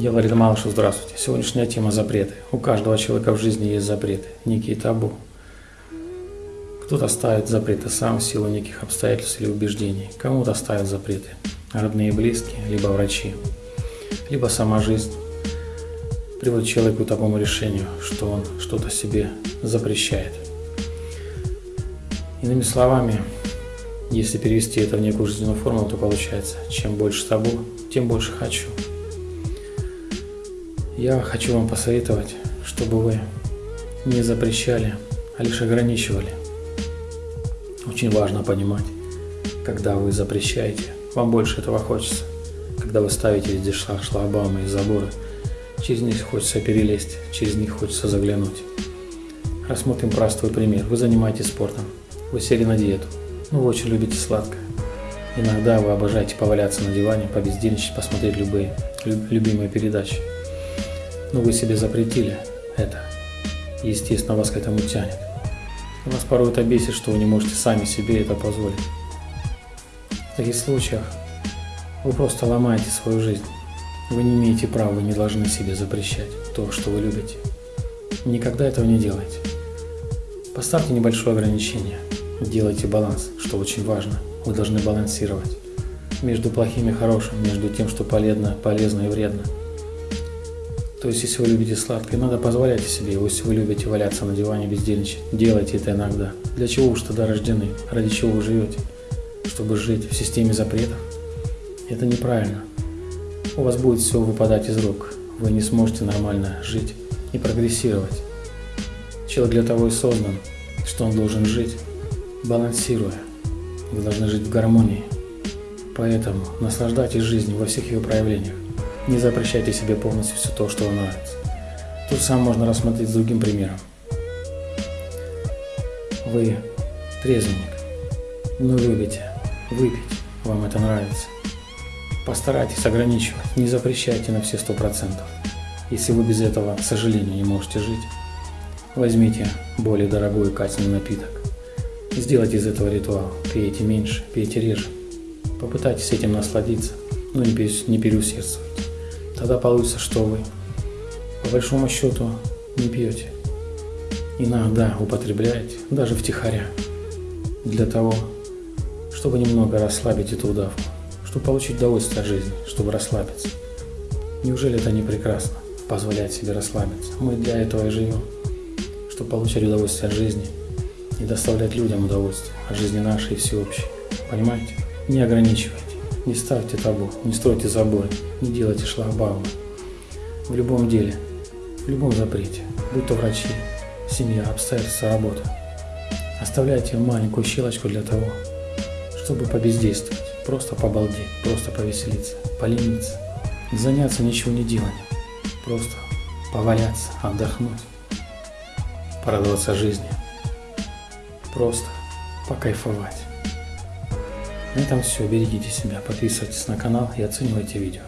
Я Ларида Малышев, здравствуйте. Сегодняшняя тема – запреты. У каждого человека в жизни есть запреты, некие табу. Кто-то ставит запреты сам в силу неких обстоятельств или убеждений. Кому-то ставят запреты родные и близкие, либо врачи, либо сама жизнь приводит человека к такому решению, что он что-то себе запрещает. Иными словами, если перевести это в некую жизненную формулу, то получается, чем больше табу, тем больше хочу. Я хочу вам посоветовать, чтобы вы не запрещали, а лишь ограничивали. Очень важно понимать, когда вы запрещаете, вам больше этого хочется. Когда вы ставите везде шлагбаумы и заборы, через них хочется перелезть, через них хочется заглянуть. Рассмотрим простой пример. Вы занимаетесь спортом, вы сели на диету, но вы очень любите сладкое. Иногда вы обожаете поваляться на диване, побездельничать, посмотреть любые любимые передачи – но вы себе запретили это. Естественно, вас к этому тянет. Вас порой это бесит, что вы не можете сами себе это позволить. В таких случаях вы просто ломаете свою жизнь. Вы не имеете права, вы не должны себе запрещать то, что вы любите. Никогда этого не делайте. Поставьте небольшое ограничение. Делайте баланс, что очень важно. Вы должны балансировать между плохим и хорошим, между тем, что полезно, полезно и вредно. То есть, если вы любите сладкое, надо позволять себе. Если вы любите валяться на диване, бездельничать, делайте это иногда. Для чего уж тогда рождены? Ради чего вы живете? Чтобы жить в системе запретов? Это неправильно. У вас будет все выпадать из рук. Вы не сможете нормально жить и прогрессировать. Человек для того и создан, что он должен жить, балансируя. Вы должны жить в гармонии. Поэтому наслаждайтесь жизнью во всех ее проявлениях. Не запрещайте себе полностью все то, что вам нравится. Тут сам можно рассмотреть с другим примером. Вы трезвенник, но любите выпить, вам это нравится. Постарайтесь ограничивать, не запрещайте на все сто процентов. Если вы без этого, к сожалению, не можете жить, возьмите более дорогой качественный напиток. Сделайте из этого ритуал. Пейте меньше, пейте реже. Попытайтесь этим насладиться, но не переусердствуйте тогда получится, что вы по большому счету не пьете. Иногда употребляете, даже втихаря, для того, чтобы немного расслабить эту удавку, чтобы получить удовольствие от жизни, чтобы расслабиться. Неужели это не прекрасно, позволять себе расслабиться? Мы для этого и живем, чтобы получать удовольствие от жизни и доставлять людям удовольствие от жизни нашей и всеобщей. Понимаете? Не ограничивайте. Не ставьте табу, не стройте заборы, не делайте шлагбаумы. В любом деле, в любом запрете, будь то врачи, семья, обстоятельства, работа, оставляйте маленькую щелочку для того, чтобы побездействовать, просто побалдеть, просто повеселиться, полениться, заняться ничего не деланием, просто поваляться, отдохнуть, порадоваться жизни, просто покайфовать. На этом все. Берегите себя, подписывайтесь на канал и оценивайте видео.